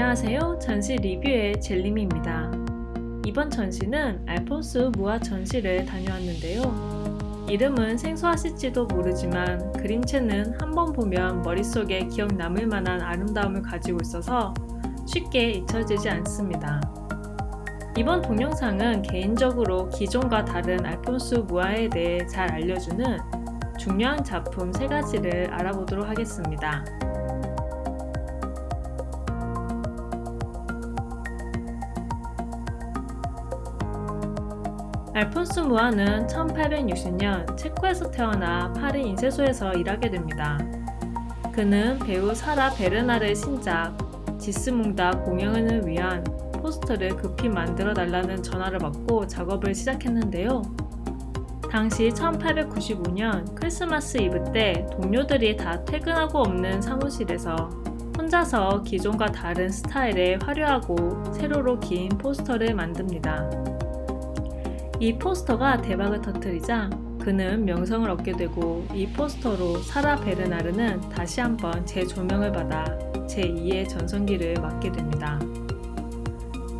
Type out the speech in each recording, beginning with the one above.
안녕하세요. 전시 리뷰의 젤림입니다. 이번 전시는 알폰스 무아 전시를 다녀왔는데요. 이름은 생소하실지도 모르지만 그림체는 한 번 보면 머릿속에 기억 남을 만한 아름다움을 가지고 있어서 쉽게 잊혀지지 않습니다. 이번 동영상은 개인적으로 기존과 다른 알폰스 무아에 대해 잘 알려주는 중요한 작품 3가지를 알아보도록 하겠습니다. 알폰스 무아는 1860년 체코에서 태어나 파리 인쇄소에서 일하게 됩니다. 그는 배우 사라 베르나르의 신작 지스몽다 공연을 위한 포스터를 급히 만들어 달라는 전화를 받고 작업을 시작했는데요. 당시 1895년 크리스마스 이브 때 동료들이 다 퇴근하고 없는 사무실에서 혼자서 기존과 다른 스타일의 화려하고 세로로 긴 포스터를 만듭니다. 이 포스터가 대박을 터뜨리자 그는 명성을 얻게 되고 이 포스터로 사라 베르나르는 다시 한번 재조명을 받아 제2의 전성기를 맞게 됩니다.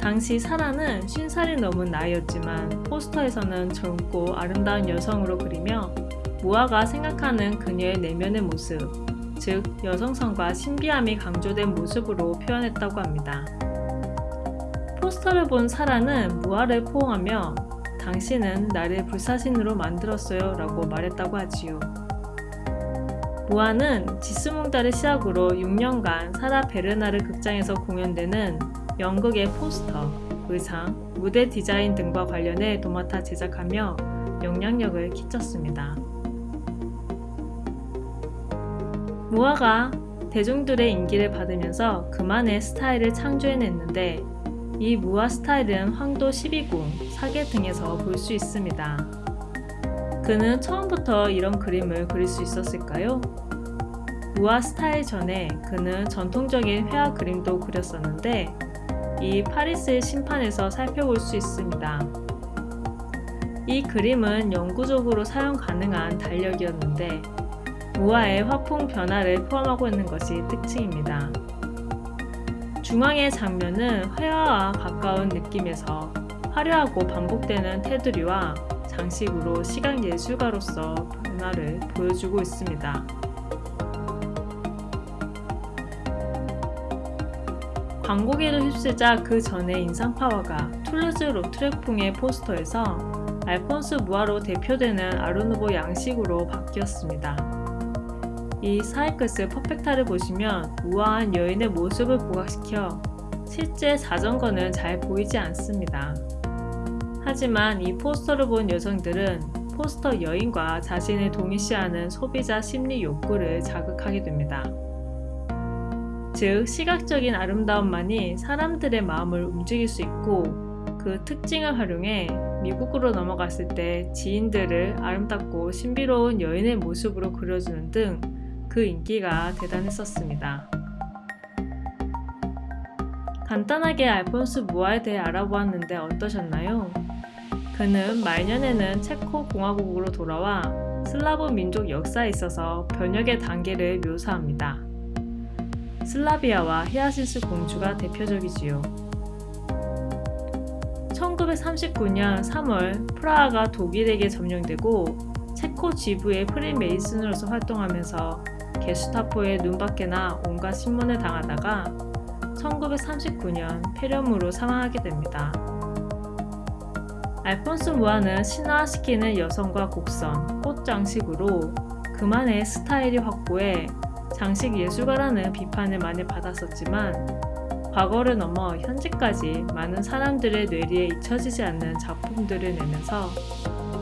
당시 사라는 50살이 넘은 나이였지만 포스터에서는 젊고 아름다운 여성으로 그리며 무아가 생각하는 그녀의 내면의 모습, 즉 여성성과 신비함이 강조된 모습으로 표현했다고 합니다. 포스터를 본 사라는 무아를 포옹하며 당신은 나를 불사신으로 만들었어요 라고 말했다고 하지요. 무아는 지스몽다를 시작으로 6년간 사라 베르나르 극장에서 공연되는 연극의 포스터, 의상, 무대 디자인 등과 관련해 도맡아 제작하며 영향력을 끼쳤습니다. 무아가 대중들의 인기를 받으면서 그만의 스타일을 창조해냈는데 이 무아 스타일은 황도 12궁, 사계 등에서 볼 수 있습니다. 그는 처음부터 이런 그림을 그릴 수 있었을까요? 무아 스타일 전에 그는 전통적인 회화 그림도 그렸었는데 이 파리스의 심판에서 살펴볼 수 있습니다. 이 그림은 영구적으로 사용 가능한 달력이었는데 무아의 화풍 변화를 포함하고 있는 것이 특징입니다. 중앙의 장면은 회화와 가까운 느낌에서 화려하고 반복되는 테두리와 장식으로 시각 예술가로서 변화를 보여주고 있습니다. 광고기를 휩쓰자 그 전에 인상파워가 툴루즈 로트레풍의 포스터에서 알폰스 무아로 대표되는 아르누보 양식으로 바뀌었습니다. 이 사이클스 퍼펙타를 보시면 우아한 여인의 모습을 부각시켜 실제 자전거는 잘 보이지 않습니다. 하지만 이 포스터를 본 여성들은 포스터 여인과 자신을 동일시하는 소비자 심리 욕구를 자극하게 됩니다. 즉 시각적인 아름다움만이 사람들의 마음을 움직일 수 있고 그 특징을 활용해 미국으로 넘어갔을 때 지인들을 아름답고 신비로운 여인의 모습으로 그려주는 등 그 인기가 대단했었습니다. 간단하게 알폰스 무아에 대해 알아보았는데 어떠셨나요? 그는 말년에는 체코 공화국으로 돌아와 슬라브 민족 역사에 있어서 변혁의 단계를 묘사합니다. 슬라비아와 히아시스 공주가 대표적이지요. 1939년 3월 프라하가 독일에게 점령되고 체코 지부의 프리메이슨으로서 활동하면서 게슈타포의 눈밖에나 온갖 신문을 당하다가 1939년 폐렴으로 사망하게 됩니다. 알폰스 무아는 신화시키는 여성과 곡선, 꽃 장식으로 그만의 스타일이 확고해 장식 예술가라는 비판을 많이 받았었지만 과거를 넘어 현재까지 많은 사람들의 뇌리에 잊혀지지 않는 작품들을 내면서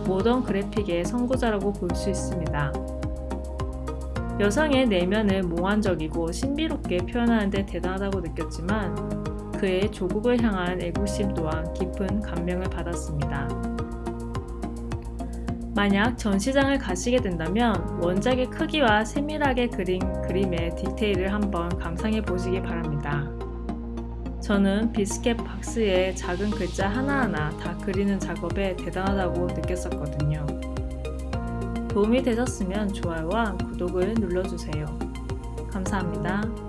모던 그래픽의 선구자라고 볼 수 있습니다. 여성의 내면을 몽환적이고 신비롭게 표현하는 데 대단하다고 느꼈지만 그의 조국을 향한 애국심 또한 깊은 감명을 받았습니다. 만약 전시장을 가시게 된다면 원작의 크기와 세밀하게 그린 그림의 디테일을 한번 감상해 보시기 바랍니다. 저는 비스켓 박스에 작은 글자 하나하나 다 그리는 작업에 대단하다고 느꼈었거든요. 도움이 되셨으면 좋아요와 구독을 눌러주세요. 감사합니다.